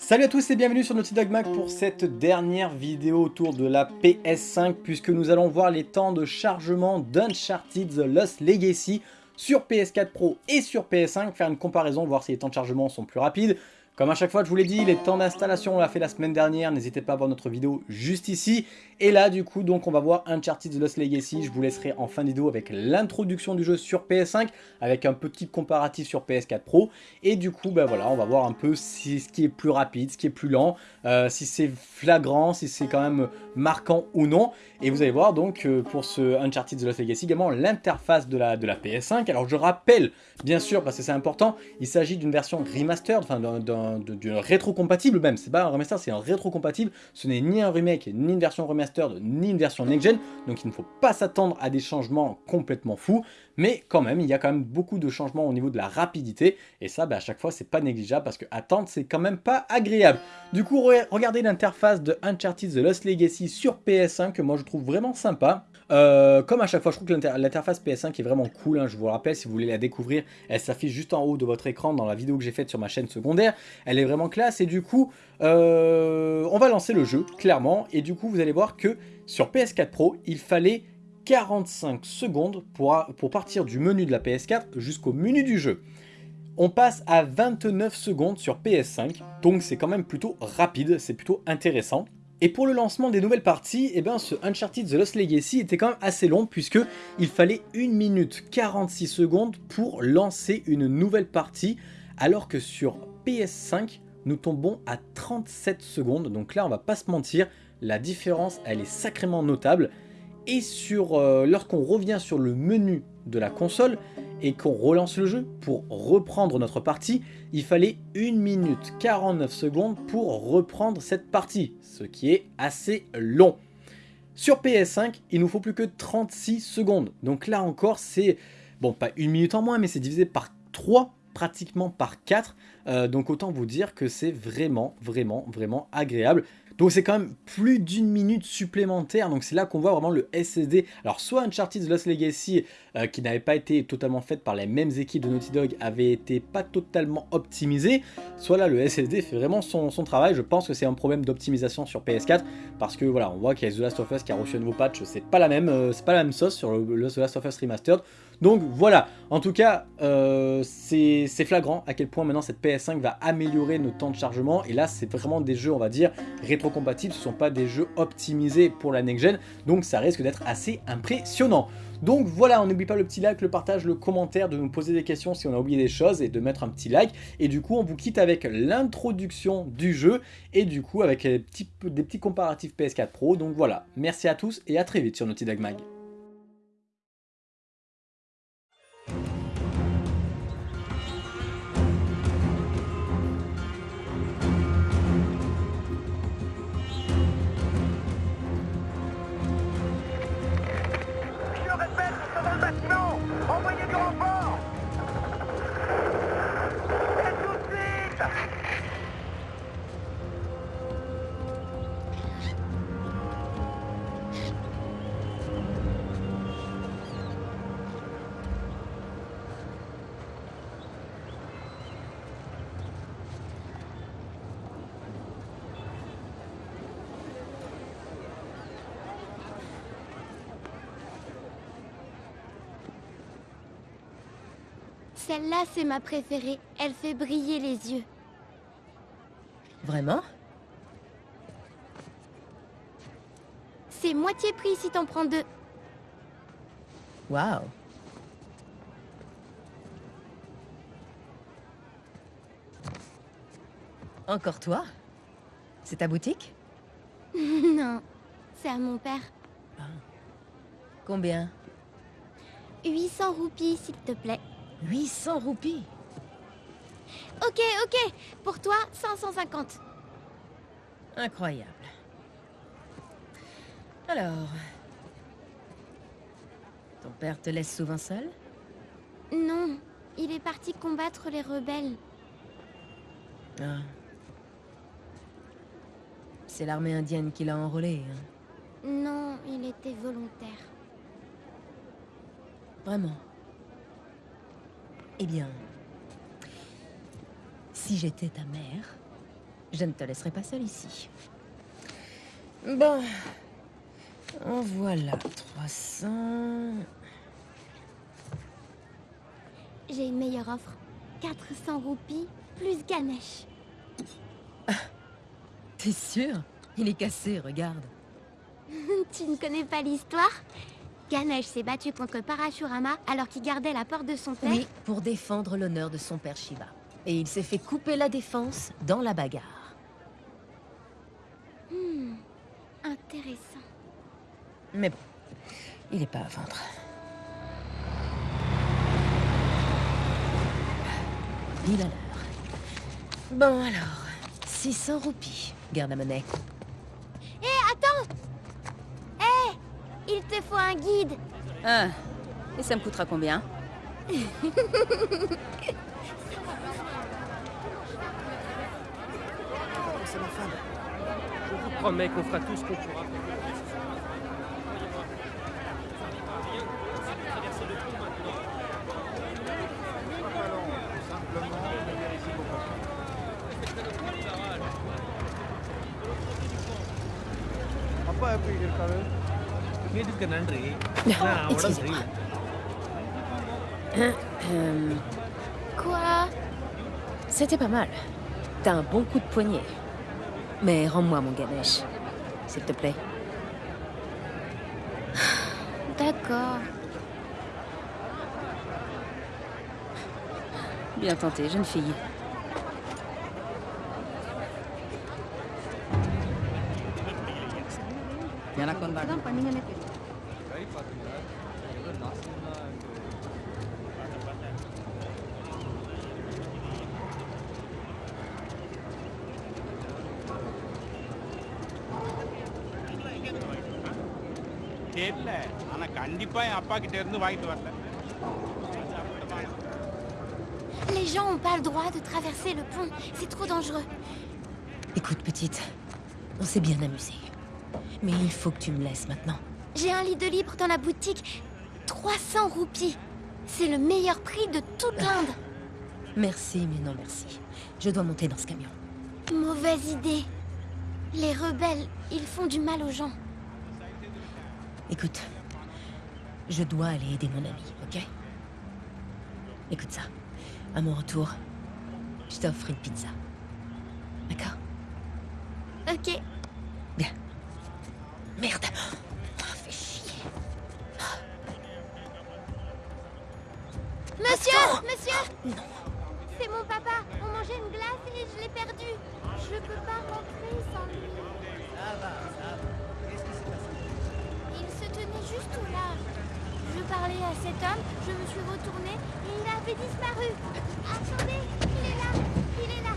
Salut à tous et bienvenue sur Naughty Dog Mag pour cette dernière vidéo autour de la PS5 puisque nous allons voir les temps de chargement d'Uncharted The Lost Legacy sur PS4 Pro et sur PS5, faire une comparaison, voir si les temps de chargement sont plus rapides, comme à chaque fois, je vous l'ai dit, les temps d'installation, on l'a fait la semaine dernière. N'hésitez pas à voir notre vidéo juste ici. Et là, du coup, donc on va voir Uncharted The Lost Legacy. Je vous laisserai en fin de vidéo avec l'introduction du jeu sur PS5, avec un petit comparatif sur PS4 Pro. Et du coup, ben voilà, on va voir un peu si, ce qui est plus rapide, ce qui est plus lent, euh, si c'est flagrant, si c'est quand même marquant ou non. Et vous allez voir donc euh, pour ce Uncharted The Lost Legacy également l'interface de la, de la PS5. Alors je rappelle, bien sûr, parce que c'est important, il s'agit d'une version remastered, enfin d'un d'une rétro-compatible même, c'est pas un remaster, c'est un rétro-compatible, ce n'est ni un remake, ni une version remastered, ni une version next-gen, donc il ne faut pas s'attendre à des changements complètement fous, mais quand même, il y a quand même beaucoup de changements au niveau de la rapidité, et ça, bah, à chaque fois, c'est pas négligeable, parce que attendre, c'est quand même pas agréable. Du coup, regardez l'interface de Uncharted The Lost Legacy sur PS5, que moi je trouve vraiment sympa. Euh, comme à chaque fois, je trouve que l'interface PS5 est vraiment cool, hein, je vous le rappelle, si vous voulez la découvrir, elle s'affiche juste en haut de votre écran dans la vidéo que j'ai faite sur ma chaîne secondaire, elle est vraiment classe, et du coup, euh, on va lancer le jeu, clairement, et du coup, vous allez voir que sur PS4 Pro, il fallait 45 secondes pour, pour partir du menu de la PS4 jusqu'au menu du jeu. On passe à 29 secondes sur PS5, donc c'est quand même plutôt rapide, c'est plutôt intéressant. Et pour le lancement des nouvelles parties, eh ben, ce Uncharted The Lost Legacy était quand même assez long puisque il fallait 1 minute 46 secondes pour lancer une nouvelle partie alors que sur PS5 nous tombons à 37 secondes. Donc là on va pas se mentir la différence elle est sacrément notable. Et sur euh, lorsqu'on revient sur le menu de la console et qu'on relance le jeu pour reprendre notre partie, il fallait 1 minute 49 secondes pour reprendre cette partie, ce qui est assez long. Sur PS5, il nous faut plus que 36 secondes. Donc là encore, c'est, bon, pas une minute en moins, mais c'est divisé par 3, pratiquement par 4. Euh, donc autant vous dire que c'est vraiment, vraiment, vraiment agréable. Donc c'est quand même plus d'une minute supplémentaire, donc c'est là qu'on voit vraiment le SSD. Alors soit Uncharted Lost Legacy, euh, qui n'avait pas été totalement faite par les mêmes équipes de Naughty Dog, avait été pas totalement optimisé, soit là le SSD fait vraiment son, travail. Je pense que c'est un problème d'optimisation sur PS4, parce que voilà, on voit qu'il y a The Last of Us qui a reçu un nouveau patch, c'est pas la même, euh, sauce sur le, The Last of Us Remastered. Donc voilà, en tout cas, euh, c'est flagrant à quel point maintenant cette PS5 va améliorer nos temps de chargement. Et là, c'est vraiment des jeux, on va dire, rétro-compatibles. Ce ne sont pas des jeux optimisés pour la next-gen. Donc ça risque d'être assez impressionnant. Donc voilà, on n'oublie pas le petit like, le partage, le commentaire, de nous poser des questions si on a oublié des choses et de mettre un petit like. Et du coup, on vous quitte avec l'introduction du jeu et du coup avec des petits, des petits comparatifs PS4 Pro. Donc voilà, merci à tous et à très vite sur Naughty Dog Mag. Celle-là, c'est ma préférée. Elle fait briller les yeux. Vraiment? C'est moitié prix si t'en prends deux. Waouh Encore toi? C'est ta boutique? Non, c'est à mon père. Ah. Combien? 800 roupies, s'il te plaît. 800 roupies Ok, ok. Pour toi, 550. Incroyable. Alors... Ton père te laisse souvent seul? Non. Il est parti combattre les rebelles. Ah. C'est l'armée indienne qui l'a enrôlé, hein? Non, il était volontaire. Vraiment? Eh bien, si j'étais ta mère, Je ne te laisserai pas seul ici. Bon. En voilà 300. J'ai une meilleure offre. 400 roupies plus Ganesh. T'es sûr? Il est cassé, regarde. tu ne connais pas l'histoire? Ganesh s'est battu contre Parashurama alors qu'il gardait la porte de son père. Oui, pour défendre l'honneur de son père Shiva. Et il s'est fait couper la défense dans la bagarre. Hmm, intéressant. Mais bon, il est pas à vendre. Il a l'heure. Bon alors, 600 roupies. Garde la monnaie. Il te faut un guide. Ah, et ça me coûtera combien? Je vous promets qu'on fera tout ce qu'on pourra. கேட்டுக்க நன்றி நான் உடம்பு சரியில்லை Quoi C'était pas mal. T'as un bon coup de poignet. Mais rends-moi mon Ganesh, s'il te plaît. D'accord. Bien tenté, jeune fille. தெரியல ஆனா கண்டிப்பா என் அப்பா கிட்ட இருந்து வாங்கிட்டு வரல Les gens ont pas le droit de traverser le pont. C'est trop dangereux. Écoute, petite, on s'est bien amusé. Mais il faut que tu me laisses maintenant. J'ai un lit de libre dans la boutique. 300 roupies. C'est le meilleur prix de toute l'Inde. Merci, mais non merci. Je dois monter dans ce camion. Mauvaise idée. Les rebelles, ils font du mal aux gens. Écoute, je dois aller aider mon ami, ok? Écoute ça. À mon retour, je t'offre une pizza. D'accord? Ok. Bien. Merde Ah, fais chier. Monsieur Monsieur C'est mon papa. On mangeait une glace et je l'ai perdu. Je peux pas rentrer sans lui. Il se juste. Je parlais à cet homme, je me suis retournée et il avait disparu. Attendez, il est là, il est là.